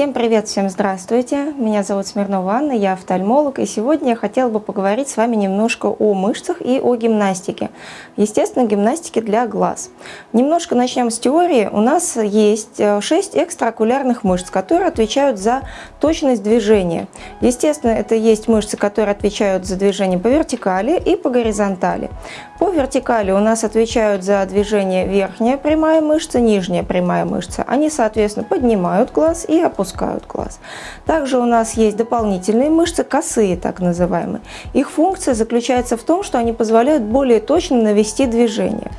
Всем привет, всем здравствуйте. Меня зовут Смирнова Анна, я офтальмолог, и сегодня я хотела бы поговорить с вами немножко о мышцах и о гимнастике. Естественно, гимнастике для глаз. Немножко начнем с теории. У нас есть 6 э, экстраокулярных мышц, которые отвечают за точность движения. Естественно, это есть мышцы, которые отвечают за движение по вертикали и по горизонтали. По вертикали у нас отвечают за движение верхняя прямая мышца, нижняя прямая мышца. Они, соответственно, поднимают глаз и опускают глаз. Также у нас есть дополнительные мышцы, косые так называемые. Их функция заключается в том, что они позволяют более точно навести движение.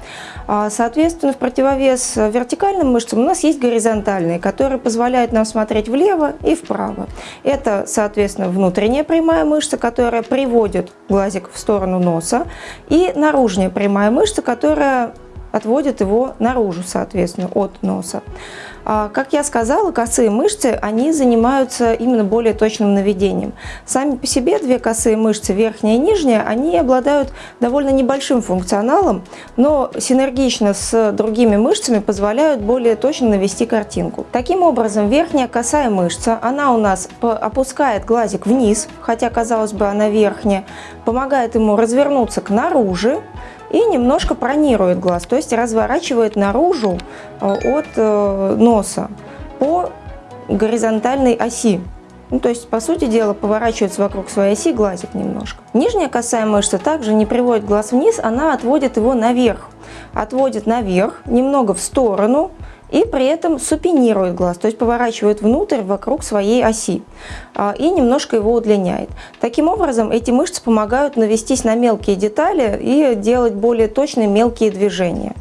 А, соответственно, в противовес вертикальным мышцам у нас есть горизонтальные, которые позволяют нам смотреть влево и вправо. Это, соответственно, внутренняя прямая мышца, которая приводит глазик в сторону носа, и наружная прямая мышца, которая отводит его наружу, соответственно, от носа. А, как я сказала, косые мышцы, они занимаются именно более точным наведением. Сами по себе две косые мышцы, верхняя и нижняя, они обладают довольно небольшим функционалом, но синергично с другими мышцами позволяют более точно навести картинку. Таким образом, верхняя косая мышца, она у нас опускает глазик вниз, хотя, казалось бы, она верхняя, помогает ему развернуться к наружу, и немножко пронирует глаз, то есть разворачивает наружу э, от э, носа по горизонтальной оси. Ну, то есть, по сути дела, поворачивается вокруг своей оси глазик немножко. Нижняя косая мышца также не приводит глаз вниз, она отводит его наверх. Отводит наверх, немного в сторону, и при этом супинирует глаз, то есть поворачивает внутрь вокруг своей оси а, и немножко его удлиняет. Таким образом, эти мышцы помогают навестись на мелкие детали и делать более точные мелкие движения.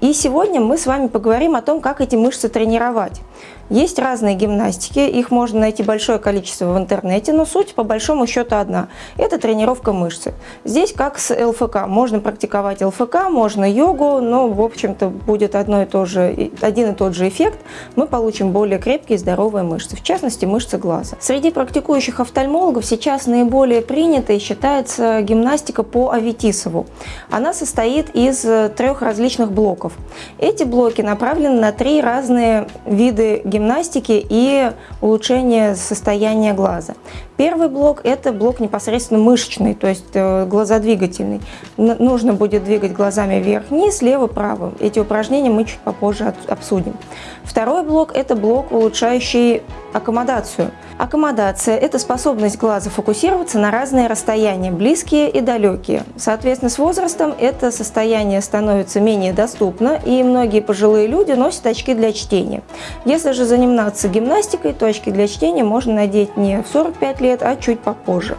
И сегодня мы с вами поговорим о том, как эти мышцы тренировать. Есть разные гимнастики, их можно найти большое количество в интернете, но суть по большому счету одна. Это тренировка мышцы. Здесь как с ЛФК. Можно практиковать ЛФК, можно йогу, но в общем-то будет одно и то же, один и тот же эффект. Мы получим более крепкие и здоровые мышцы, в частности мышцы глаза. Среди практикующих офтальмологов сейчас наиболее принятой считается гимнастика по Аветисову. Она состоит из трех различных блоков. Эти блоки направлены на три разные виды гимнастики и улучшения состояния глаза. Первый блок – это блок непосредственно мышечный, то есть э, глазодвигательный. Нужно будет двигать глазами вверх-вниз, лево-право. Эти упражнения мы чуть попозже обсудим. Второй блок – это блок, улучшающий аккомодацию. Аккомодация – это способность глаза фокусироваться на разные расстояния, близкие и далекие. Соответственно, с возрастом это состояние становится менее доступно, и многие пожилые люди носят очки для чтения. Если же заниматься гимнастикой, то очки для чтения можно надеть не в 45 лет, а чуть попозже.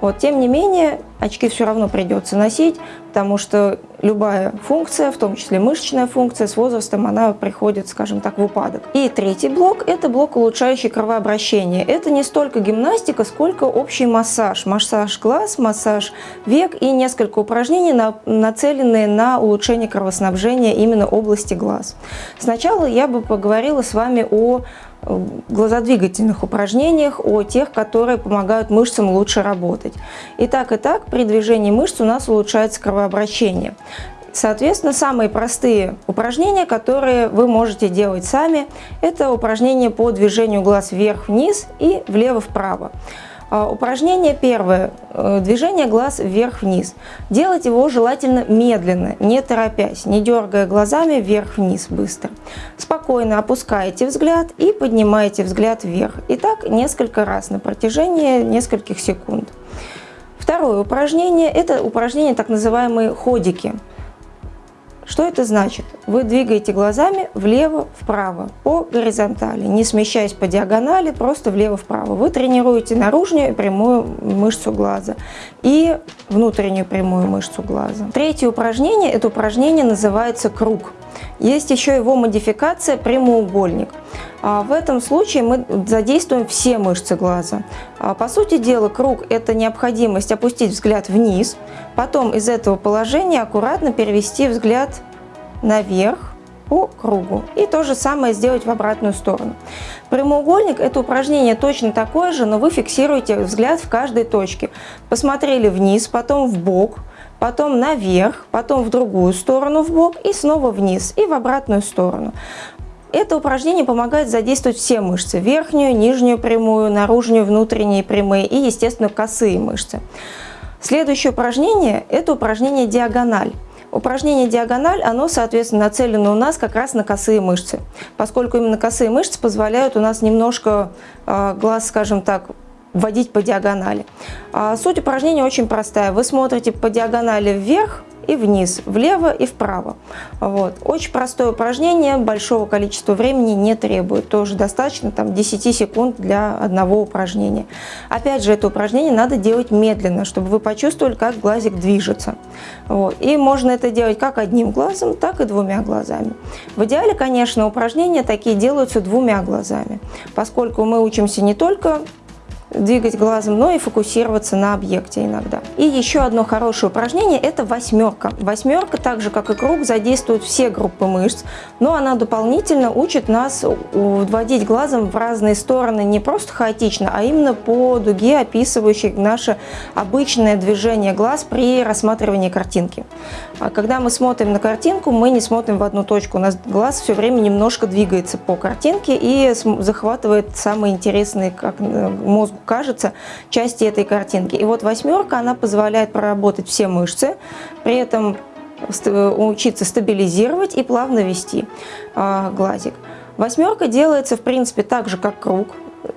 Вот, тем не менее, очки все равно придется носить, потому что любая функция, в том числе мышечная функция, с возрастом она приходит, скажем так, в упадок. И третий блок – это блок, улучшающий кровообращение. Это не столько гимнастика, сколько общий массаж. Массаж глаз, массаж век и несколько упражнений, нацеленные на улучшение кровоснабжения именно области глаз. Сначала я бы поговорила с вами о глазодвигательных упражнениях, о тех, которые помогают мышцам лучше работать. И так, и так при движении мышц у нас улучшается кровообращение. Соответственно, самые простые упражнения, которые вы можете делать сами, это упражнения по движению глаз вверх-вниз и влево-вправо. А, упражнение первое. Э, движение глаз вверх-вниз. Делать его желательно медленно, не торопясь, не дергая глазами вверх-вниз быстро. Спокойно опускаете взгляд и поднимаете взгляд вверх. И так несколько раз на протяжении нескольких секунд. Второе упражнение – это упражнение так называемые ходики. Что это значит? Вы двигаете глазами влево-вправо по горизонтали, не смещаясь по диагонали, просто влево-вправо. Вы тренируете наружную прямую мышцу глаза и внутреннюю прямую мышцу глаза. Третье упражнение, это упражнение называется круг. Есть еще его модификация прямоугольник. А в этом случае мы задействуем все мышцы глаза. А по сути дела, круг – это необходимость опустить взгляд вниз, потом из этого положения аккуратно перевести взгляд наверх по кругу. И то же самое сделать в обратную сторону. Прямоугольник – это упражнение точно такое же, но вы фиксируете взгляд в каждой точке. Посмотрели вниз, потом в бок, потом наверх, потом в другую сторону в бок и снова вниз и в обратную сторону. Это упражнение помогает задействовать все мышцы. Верхнюю, нижнюю прямую, наружную, внутренние прямые и, естественно, косые мышцы. Следующее упражнение – это упражнение диагональ. Упражнение диагональ, оно, соответственно, нацелено у нас как раз на косые мышцы, поскольку именно косые мышцы позволяют у нас немножко э, глаз, скажем так, вводить по диагонали. А суть упражнения очень простая. Вы смотрите по диагонали вверх, и вниз, влево и вправо. Вот. Очень простое упражнение, большого количества времени не требует. Тоже достаточно там, 10 секунд для одного упражнения. Опять же, это упражнение надо делать медленно, чтобы вы почувствовали, как глазик движется. Вот. И можно это делать как одним глазом, так и двумя глазами. В идеале, конечно, упражнения такие делаются двумя глазами, поскольку мы учимся не только двигать глазом, но и фокусироваться на объекте иногда. И еще одно хорошее упражнение – это восьмерка. Восьмерка, так же как и круг, задействует все группы мышц, но она дополнительно учит нас вводить глазом в разные стороны не просто хаотично, а именно по дуге, описывающей наше обычное движение глаз при рассматривании картинки. А когда мы смотрим на картинку, мы не смотрим в одну точку, у нас глаз все время немножко двигается по картинке и захватывает самые интересные, как э, мозгу кажется, части этой картинки. И вот восьмерка, она позволяет проработать все мышцы, при этом учиться стабилизировать и плавно вести а, глазик. Восьмерка делается, в принципе, так же, как круг,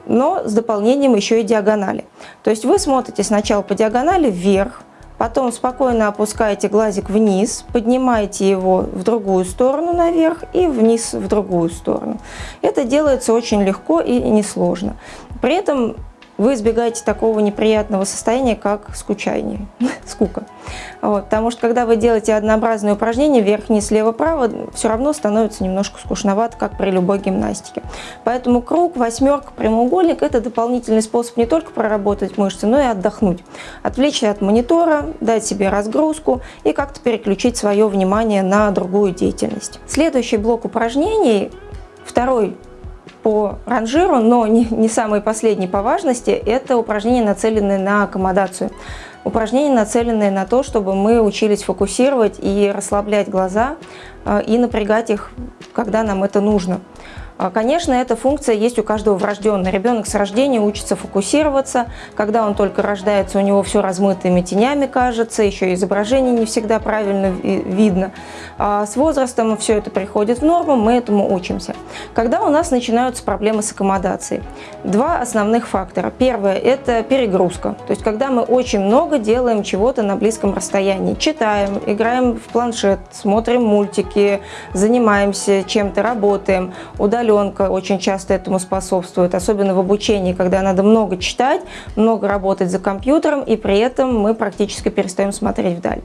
но с дополнением еще и диагонали. То есть вы смотрите сначала по диагонали вверх, потом спокойно опускаете глазик вниз, поднимаете его в другую сторону наверх и вниз в другую сторону. Это делается очень легко и несложно. При этом вы избегаете такого неприятного состояния, как скучание, скука. Вот, потому что когда вы делаете однообразные упражнения вверх, вниз, слева, право, все равно становится немножко скучновато, как при любой гимнастике. Поэтому круг, восьмерка, прямоугольник – это дополнительный способ не только проработать мышцы, но и отдохнуть. Отвлечься от монитора, дать себе разгрузку и как-то переключить свое внимание на другую деятельность. Следующий блок упражнений, второй по ранжиру, но не, не самый последний по важности, это упражнения, нацеленные на аккомодацию. Упражнения, нацеленные на то, чтобы мы учились фокусировать и расслаблять глаза, э, и напрягать их, когда нам это нужно. А, конечно, эта функция есть у каждого врожденного. Ребенок с рождения учится фокусироваться. Когда он только рождается, у него все размытыми тенями кажется, еще изображение не всегда правильно видно. А с возрастом все это приходит в норму, мы этому учимся. Когда у нас начинаются проблемы с аккомодацией? Два основных фактора. Первое – это перегрузка. То есть, когда мы очень много делаем чего-то на близком расстоянии. Читаем, играем в планшет, смотрим мультики, занимаемся чем-то, работаем, удаляем удаленка очень часто этому способствует, особенно в обучении, когда надо много читать, много работать за компьютером, и при этом мы практически перестаем смотреть вдаль.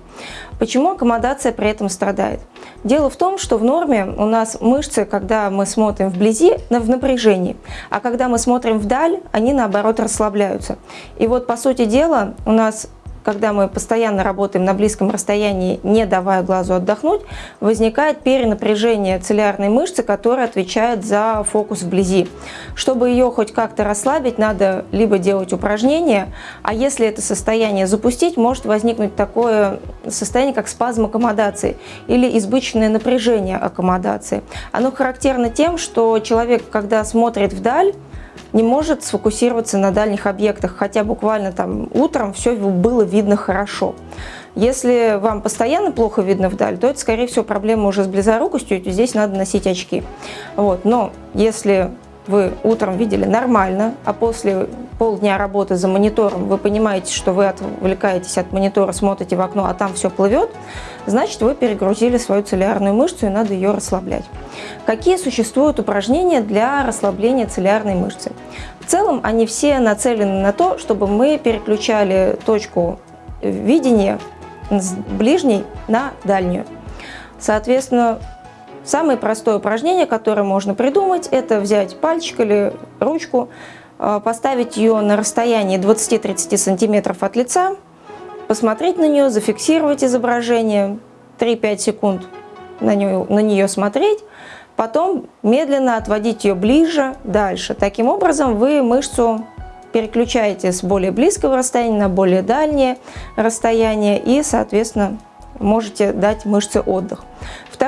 Почему аккомодация при этом страдает? Дело в том, что в норме у нас мышцы, когда мы смотрим вблизи, в напряжении, а когда мы смотрим вдаль, они наоборот расслабляются. И вот по сути дела у нас когда мы постоянно работаем на близком расстоянии, не давая глазу отдохнуть, возникает перенапряжение цилиарной мышцы, которая отвечает за фокус вблизи. Чтобы ее хоть как-то расслабить, надо либо делать упражнения, а если это состояние запустить, может возникнуть такое состояние, как спазм аккомодации или избыточное напряжение аккомодации. Оно характерно тем, что человек, когда смотрит вдаль, не может сфокусироваться на дальних объектах, хотя буквально там утром все было видно хорошо. Если вам постоянно плохо видно вдаль, то это, скорее всего, проблема уже с близорукостью, и здесь надо носить очки. Вот. Но если вы утром видели нормально, а после полдня работы за монитором вы понимаете, что вы отвлекаетесь от монитора, смотрите в окно, а там все плывет, значит вы перегрузили свою цилиарную мышцу и надо ее расслаблять. Какие существуют упражнения для расслабления цилиарной мышцы? В целом они все нацелены на то, чтобы мы переключали точку видения с ближней на дальнюю. Соответственно, Самое простое упражнение, которое можно придумать, это взять пальчик или ручку, э, поставить ее на расстоянии 20-30 сантиметров от лица, посмотреть на нее, зафиксировать изображение, 3-5 секунд на нее, на нее смотреть, потом медленно отводить ее ближе, дальше. Таким образом вы мышцу переключаете с более близкого расстояния на более дальнее расстояние и, соответственно, можете дать мышце отдых.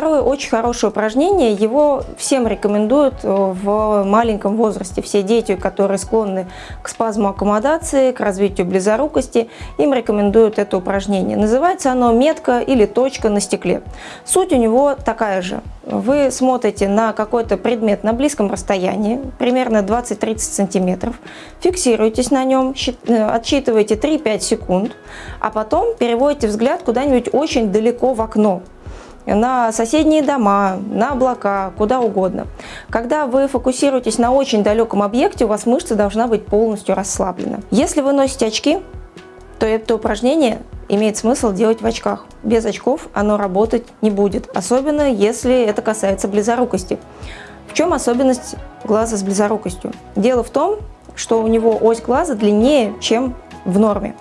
Второе очень хорошее упражнение, его всем рекомендуют э, в маленьком возрасте. Все дети, которые склонны к спазму аккомодации, к развитию близорукости, им рекомендуют это упражнение. Называется оно метка или точка на стекле. Суть у него такая же. Вы смотрите на какой-то предмет на близком расстоянии, примерно 20-30 сантиметров, фиксируетесь на нем, э, отсчитываете 3-5 секунд, а потом переводите взгляд куда-нибудь очень далеко в окно на соседние дома, на облака, куда угодно. Когда вы фокусируетесь на очень далеком объекте, у вас мышца должна быть полностью расслаблена. Если вы носите очки, то это упражнение имеет смысл делать в очках. Без очков оно работать не будет, особенно если это касается близорукости. В чем особенность глаза с близорукостью? Дело в том, что у него ось глаза длиннее, чем в норме.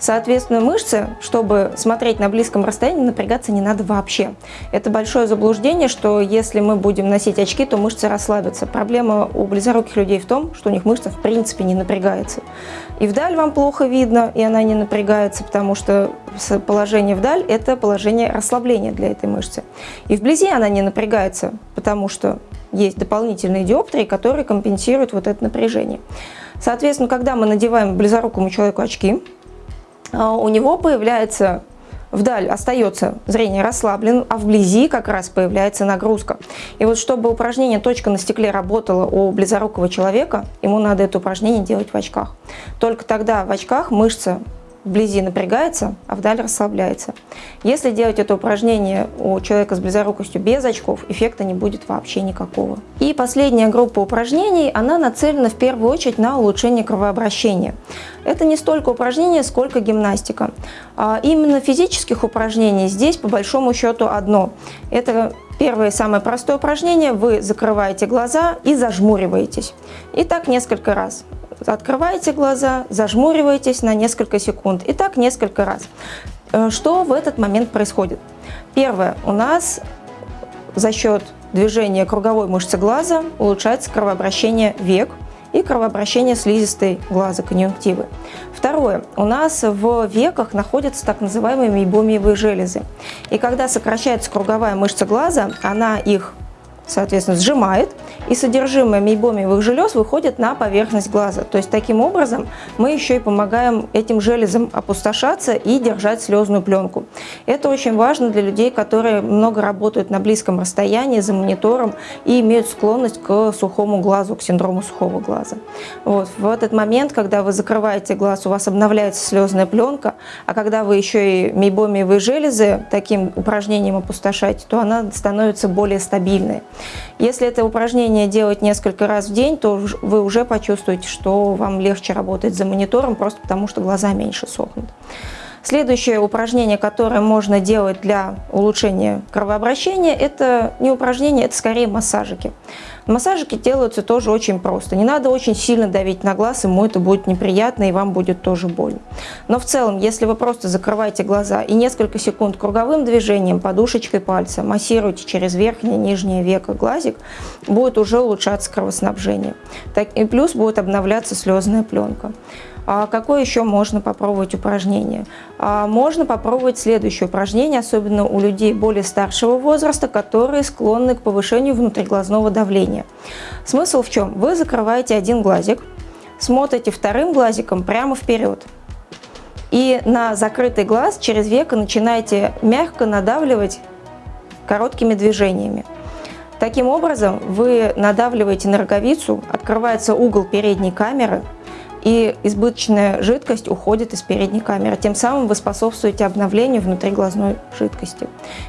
Соответственно, мышцы, чтобы смотреть на близком расстоянии, напрягаться не надо вообще. Это большое заблуждение, что если мы будем носить очки, то мышцы расслабятся. Проблема у близоруких людей в том, что у них мышца в принципе не напрягается. И вдаль вам плохо видно, и она не напрягается, потому что положение вдаль – это положение расслабления для этой мышцы. И вблизи она не напрягается, потому что есть дополнительные диоптрии, которые компенсируют вот это напряжение. Соответственно, когда мы надеваем близорукому человеку очки, у него появляется вдаль остается зрение расслаблен, а вблизи как раз появляется нагрузка. И вот чтобы упражнение «Точка на стекле» работало у близорукого человека, ему надо это упражнение делать в очках. Только тогда в очках мышца вблизи напрягается, а вдаль расслабляется. Если делать это упражнение у человека с близорукостью без очков, эффекта не будет вообще никакого. И последняя группа упражнений, она нацелена в первую очередь на улучшение кровообращения. Это не столько упражнения, сколько гимнастика. А именно физических упражнений здесь по большому счету одно. Это Первое, самое простое упражнение. Вы закрываете глаза и зажмуриваетесь. И так несколько раз открываете глаза, зажмуриваетесь на несколько секунд. И так несколько раз. Э, что в этот момент происходит? Первое. У нас за счет движения круговой мышцы глаза улучшается кровообращение век и кровообращение слизистой глаза, конъюнктивы. Второе. У нас в веках находятся так называемые мейбомиевые железы. И когда сокращается круговая мышца глаза, она их соответственно, сжимает, и содержимое мейбомиевых желез выходит на поверхность глаза. То есть таким образом мы еще и помогаем этим железам опустошаться и держать слезную пленку. Это очень важно для людей, которые много работают на близком расстоянии за монитором и имеют склонность к сухому глазу, к синдрому сухого глаза. Вот. В этот момент, когда вы закрываете глаз, у вас обновляется слезная пленка, а когда вы еще и мейбомиевые железы таким упражнением опустошаете, то она становится более стабильной. Если это упражнение делать несколько раз в день, то вы уже почувствуете, что вам легче работать за монитором, просто потому что глаза меньше сохнут. Следующее упражнение, которое можно делать для улучшения кровообращения, это не упражнение, это скорее массажики. Массажики делаются тоже очень просто. Не надо очень сильно давить на глаз, ему это будет неприятно и вам будет тоже больно. Но в целом, если вы просто закрываете глаза и несколько секунд круговым движением, подушечкой пальца массируете через верхнее и нижнее веко глазик, будет уже улучшаться кровоснабжение. Так, и плюс будет обновляться слезная пленка. А какое еще можно попробовать упражнение? А можно попробовать следующее упражнение, особенно у людей более старшего возраста, которые склонны к повышению внутриглазного давления. Смысл в чем? Вы закрываете один глазик, смотрите вторым глазиком прямо вперед. И на закрытый глаз через веко начинаете мягко надавливать короткими движениями. Таким образом вы надавливаете на роговицу, открывается угол передней камеры, и избыточная жидкость уходит из передней камеры. Тем самым вы способствуете обновлению внутриглазной жидкости.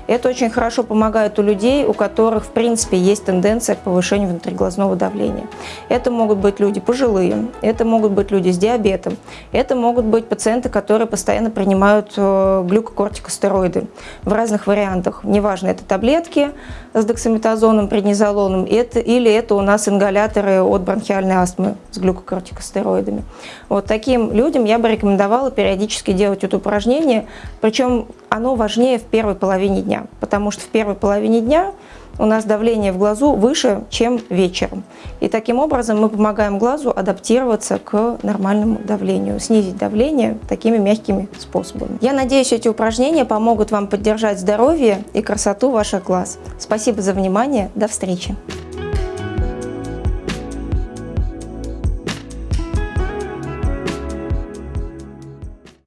Это очень хорошо помогает у людей, у которых в принципе есть тенденция к повышению внутриглазного давления. Это могут быть люди пожилые, это могут быть люди с диабетом, это могут быть пациенты, которые постоянно принимают э, глюкокортикостероиды в разных вариантах. Неважно, это таблетки с дексаметазоном, преднизолоном, это, или это у нас ингаляторы от бронхиальной астмы с глюкокортикостероидами. Вот таким людям я бы рекомендовала периодически делать это упражнение, причем оно важнее в первой половине дня, потому что в первой половине дня у нас давление в глазу выше, чем вечером. И таким образом мы помогаем глазу адаптироваться к нормальному давлению, снизить давление такими мягкими способами. Я надеюсь, эти упражнения помогут вам поддержать здоровье и красоту ваших глаз. Спасибо за внимание. До встречи.